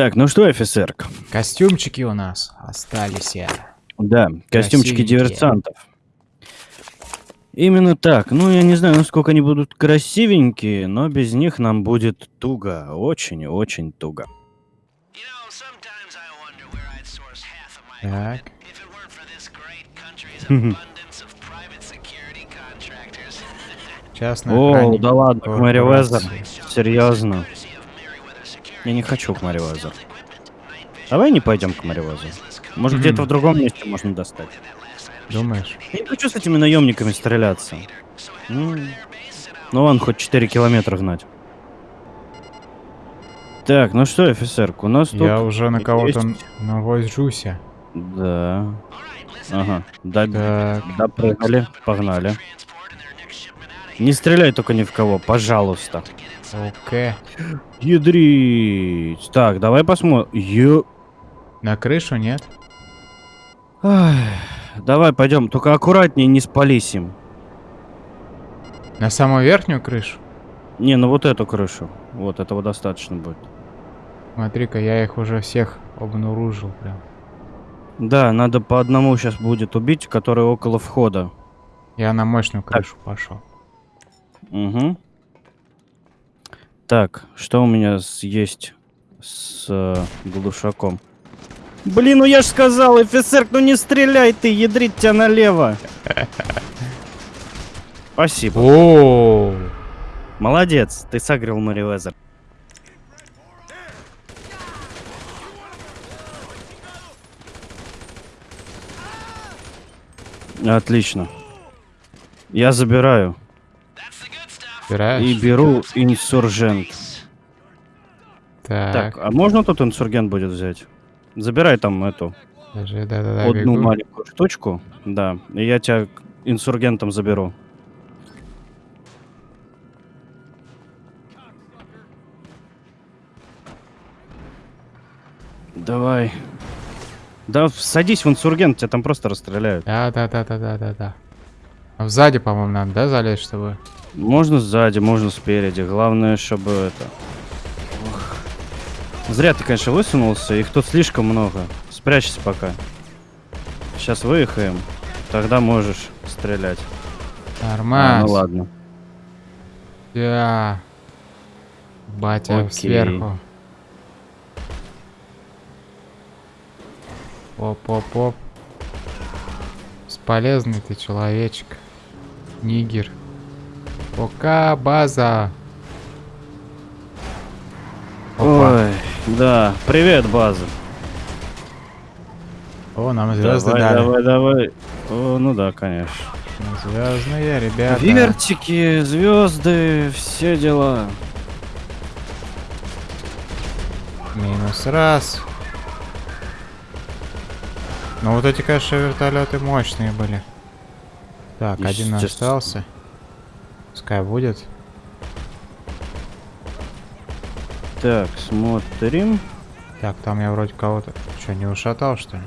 Так, ну что, офицер? Костюмчики у нас остались. я. Да, костюмчики Красивенькие. диверсантов. Именно так. Ну, я не знаю, насколько они будут красивенькие, но без них нам будет туго. Очень и очень туго. Так. Частный О, да ладно, Мэри Уэзер. Серьезно. Я не хочу к vision, Давай не пойдем к Уэзер. Может, Мгм. где-то в другом месте можно достать. Думаешь? Я не хочу с этими наемниками стреляться. М. Ну ладно, хоть 4 километра гнать. Так, ну что, офицерка, у нас тут... Я уже на кого-то есть- навожуся. Да. Ага. Да, Так. допрыгали, погнали. Не стреляй только ни в кого, пожалуйста. Окей. Ядрить. Так, давай посмотрим. Ё... На крышу нет? Ай, Давай пойдем, только аккуратнее, не спались им. На самую верхнюю крышу? Не, ну вот эту крышу. Вот, этого достаточно будет. Смотри-ка, я их уже всех обнаружил прям. Да, надо по одному сейчас будет убить, который около входа. Я на мощную крышу пошел. Угу. Так, что у меня есть с э, глушаком? Блин, ну я ж сказал, офицер, ну не стреляй ты, ядрить тебя налево. Спасибо. О, Молодец, ты согрел Мэри Уэзер. Отлично. Я забираю. И собираешь? беру инсуржент. Так, Так, а можно тут инсургент будет взять? Забирай там эту подожди, да-да-да, одну бегу. маленькую штучку. Да, и я тебя к инсургентам заберу. Давай. Да, садись в инсургент, тебя там просто расстреляют. Да-да-да-да-да-да-да. А сзади, по-моему, надо, да, залезть, чтобы... Можно сзади, можно спереди. Главное, чтобы это... Ох. Зря ты, конечно, высунулся. Их тут слишком много. Спрячься пока. Сейчас выехаем. Тогда можешь стрелять. А, Нормально. ну ладно. Да. Батя Окей. сверху. Оп-оп-оп. Бесполезный ты человечек. Нигер. Пока база. Опа. Ой, да. Привет, база. О, нам звезды давай, дали. давай, давай. О, ну да, конечно. Звездные ребята. Вертики, звезды, все дела. Минус раз. Ну вот эти, конечно, вертолеты мощные были. Так, один остался. Пускай будет. Так, смотрим. Так, там я вроде кого-то... Что, не ушатал, что ли?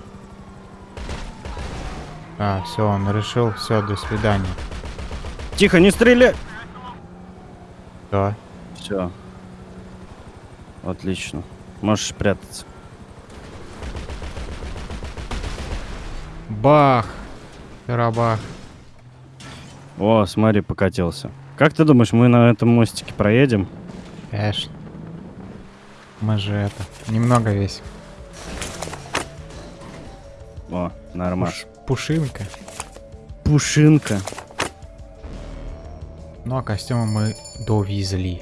А, все, он решил. Все, до свидания. Тихо, не стреляй! Да. Все. Отлично. Можешь прятаться. Бах! Рабах. О, смотри, покатился. Как ты думаешь, мы на этом мостике проедем? Конечно. Мы же это... Немного весим. О, нормально. Пуш- Пушинка. Пушинка. Ну а костюмы мы довезли.